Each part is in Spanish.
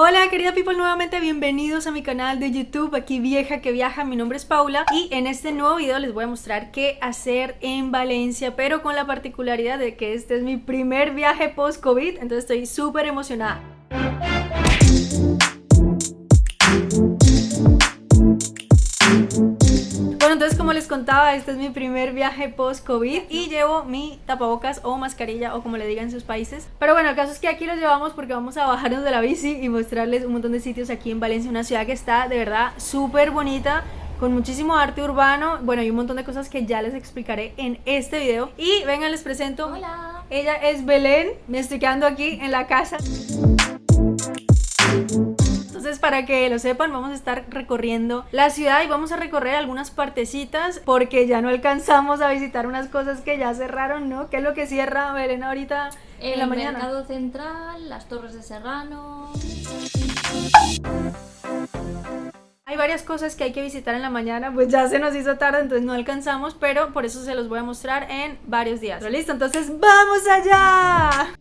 Hola querida people, nuevamente bienvenidos a mi canal de YouTube, aquí vieja que viaja, mi nombre es Paula y en este nuevo video les voy a mostrar qué hacer en Valencia, pero con la particularidad de que este es mi primer viaje post-COVID, entonces estoy súper emocionada. Contaba, este es mi primer viaje post-COVID y llevo mi tapabocas o mascarilla o como le digan en sus países. Pero bueno, el caso es que aquí los llevamos porque vamos a bajarnos de la bici y mostrarles un montón de sitios aquí en Valencia, una ciudad que está de verdad súper bonita con muchísimo arte urbano, bueno, y un montón de cosas que ya les explicaré en este video. Y vengan, les presento. Hola. Ella es Belén, me estoy quedando aquí en la casa. Entonces, para que lo sepan, vamos a estar recorriendo la ciudad y vamos a recorrer algunas partecitas porque ya no alcanzamos a visitar unas cosas que ya cerraron, ¿no? ¿Qué es lo que cierra Belén ahorita en la mañana? El mercado central, las torres de Serrano... Hay varias cosas que hay que visitar en la mañana, pues ya se nos hizo tarde, entonces no alcanzamos, pero por eso se los voy a mostrar en varios días. ¿Pero listo? Entonces ¡vamos allá!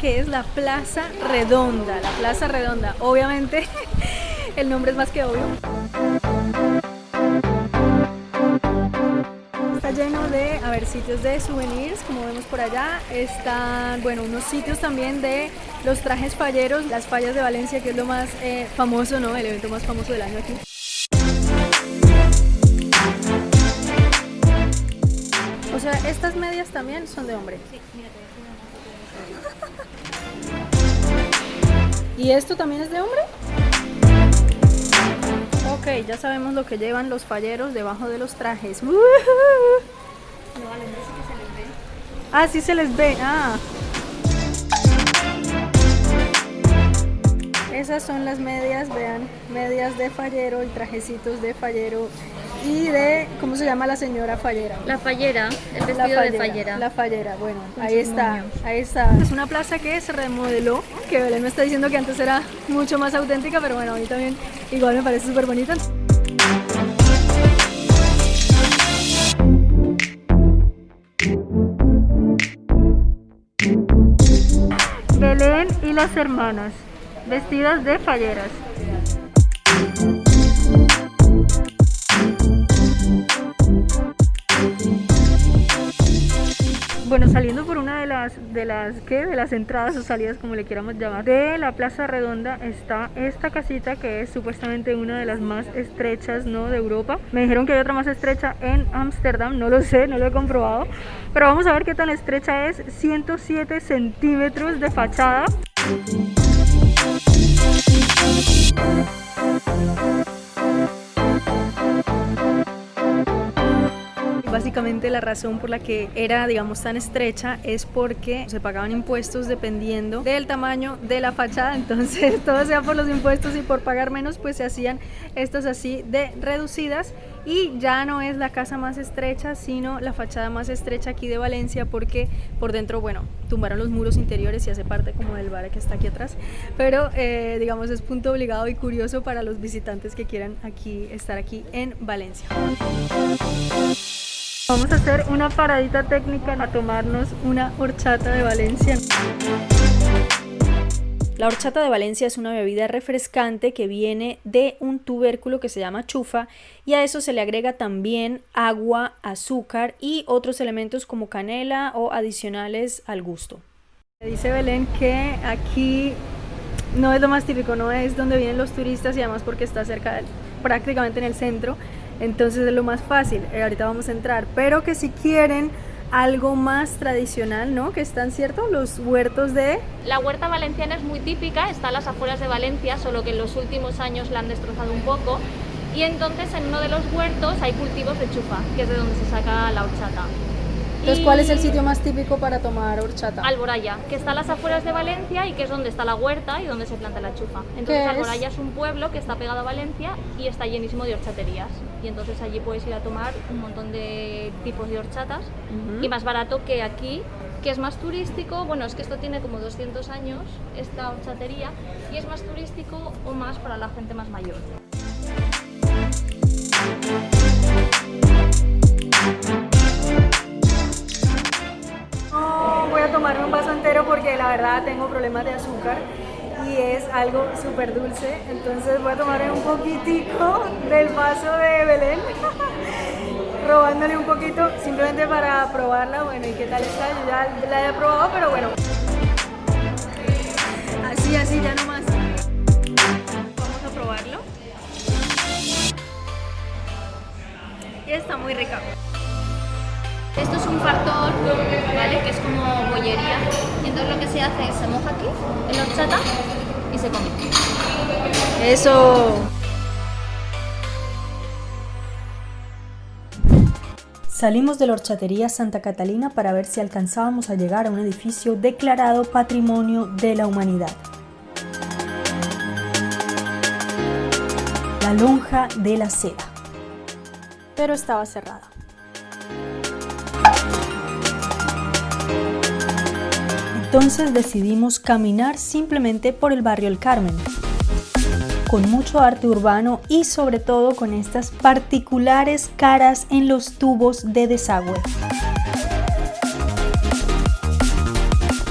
Que es la Plaza Redonda, la Plaza Redonda. Obviamente el nombre es más que obvio. Está lleno de, a ver, sitios de souvenirs, como vemos por allá. Están, bueno, unos sitios también de los trajes falleros, las fallas de Valencia, que es lo más eh, famoso, ¿no? El evento más famoso del año aquí. O sea, estas medias también son de hombre. Sí, ¿Y esto también es de hombre? Ok, ya sabemos lo que llevan los falleros debajo de los trajes. No, vale, no que se les ve. Ah, sí se les ve. Ah. Esas son las medias, vean, medias de fallero y trajecitos de fallero y de, ¿cómo se llama la señora fallera? La fallera, el vestido de fallera. La fallera, bueno, ahí está, ahí está. Es una plaza que se remodeló, que Belén me está diciendo que antes era mucho más auténtica, pero bueno, a mí también igual me parece súper bonita. Belén y las hermanas, vestidas de falleras. Bueno, saliendo por una de las, de las, ¿qué? De las entradas o salidas, como le quieramos llamar, de la Plaza Redonda está esta casita que es supuestamente una de las más estrechas, ¿no? De Europa. Me dijeron que hay otra más estrecha en Ámsterdam, no lo sé, no lo he comprobado. Pero vamos a ver qué tan estrecha es, 107 centímetros de fachada. Básicamente la razón por la que era, digamos, tan estrecha es porque se pagaban impuestos dependiendo del tamaño de la fachada, entonces todo sea por los impuestos y por pagar menos, pues se hacían estas así de reducidas. Y ya no es la casa más estrecha, sino la fachada más estrecha aquí de Valencia porque por dentro, bueno, tumbaron los muros interiores y hace parte como del bar que está aquí atrás, pero eh, digamos es punto obligado y curioso para los visitantes que quieran aquí estar aquí en Valencia. Vamos a hacer una paradita técnica a tomarnos una horchata de Valencia. La horchata de Valencia es una bebida refrescante que viene de un tubérculo que se llama chufa y a eso se le agrega también agua, azúcar y otros elementos como canela o adicionales al gusto. Dice Belén que aquí no es lo más típico, no es donde vienen los turistas y además porque está cerca, prácticamente en el centro, entonces es lo más fácil, eh, ahorita vamos a entrar, pero que si quieren algo más tradicional, ¿no? Que están, ¿cierto? Los huertos de... La huerta valenciana es muy típica, está las afueras de Valencia, solo que en los últimos años la han destrozado un poco y entonces en uno de los huertos hay cultivos de chufa, que es de donde se saca la horchata. Entonces, ¿cuál es el sitio más típico para tomar horchata? Alboraya, que está a las afueras de Valencia y que es donde está la huerta y donde se planta la chufa. Entonces es? Alboraya es un pueblo que está pegado a Valencia y está llenísimo de horchaterías. Y entonces allí puedes ir a tomar un montón de tipos de horchatas y más barato que aquí, que es más turístico. Bueno, es que esto tiene como 200 años, esta horchatería, y es más turístico o más para la gente más mayor. Problemas de azúcar y es algo súper dulce. Entonces voy a tomarme un poquitico del vaso de Belén, robándole un poquito simplemente para probarla. Bueno, ¿y qué tal está? Yo ya la he probado, pero bueno. Así, así, ya nomás. Vamos a probarlo. Y está muy rica. Un fartor, ¿vale? Que es como bollería. Y entonces lo que se hace es se moja aquí, en la horchata, y se come. Eso. Salimos de la horchatería Santa Catalina para ver si alcanzábamos a llegar a un edificio declarado Patrimonio de la Humanidad. La lonja de la seda. Pero estaba cerrada. Entonces decidimos caminar simplemente por el barrio El Carmen, con mucho arte urbano y sobre todo con estas particulares caras en los tubos de desagüe.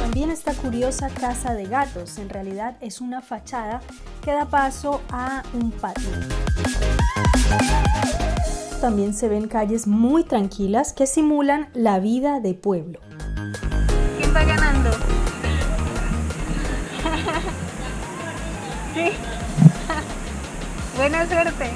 También esta curiosa casa de gatos, en realidad es una fachada que da paso a un patio. También se ven calles muy tranquilas que simulan la vida de pueblo. Sí. Buena suerte.